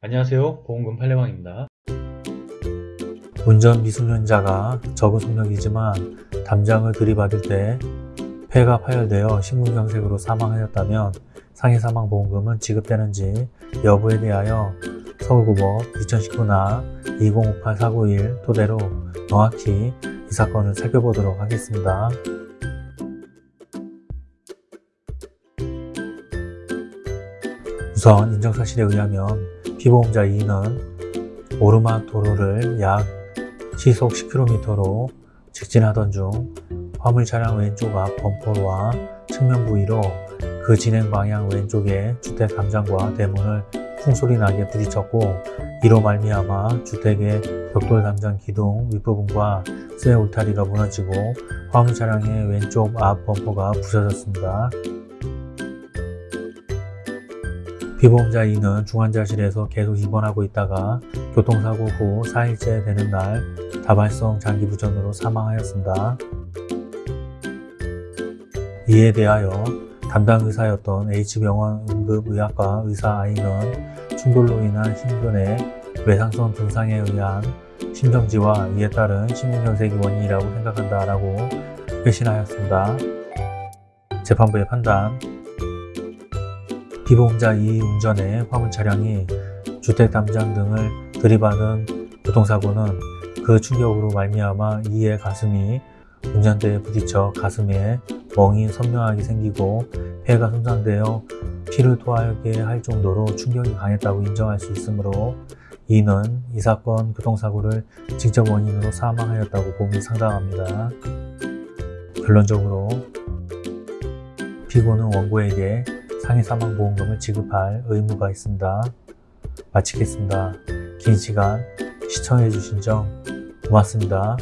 안녕하세요 보험금 팔례방입니다 운전 미숙련자가 적은 속력이지만 담장을 들이받을 때 폐가 파열되어 심근경색으로 사망하였다면 상해사망보험금은 지급되는지 여부에 대하여 서울고법 2019나 2058-491 토대로 정확히 이 사건을 살펴보도록 하겠습니다. 우선 인정사실에 의하면 피보험자 2는 오르막 도로를 약 시속 10km로 직진하던 중 화물 차량 왼쪽 앞 범퍼와 측면 부위로 그 진행 방향 왼쪽에 주택 담장과 대문을 풍소리 나게 부딪혔고 이로 말미암아 주택의 벽돌 담장 기둥 윗부분과 쇠 울타리가 무너지고 화물 차량의 왼쪽 앞 범퍼가 부서졌습니다. 피보험자 2는 중환자실에서 계속 입원하고 있다가 교통사고 후 4일째 되는 날 다발성 장기부전으로 사망하였습니다. 이에 대하여 담당 의사였던 H병원 응급의학과 의사 I는 충돌로 인한 심근의 외상성 증상에 의한 심정지와 이에 따른 심근경색이 원인이라고 생각한다 라고 회신하였습니다. 재판부의 판단 피보험자 2 운전의 화물 차량이 주택 담장 등을 들이받은 교통사고는 그 충격으로 말미암아 이의 가슴이 운전대에 부딪혀 가슴에 멍이 선명하게 생기고 폐가 손상되어 피를 토하게 할 정도로 충격이 강했다고 인정할 수 있으므로 이는 이 사건 교통사고를 직접 원인으로 사망하였다고 봄이 상당합니다. 결론적으로 피고는 원고에게 상해사망보험금을 지급할 의무가 있습니다. 마치겠습니다. 긴 시간 시청해주신 점 고맙습니다.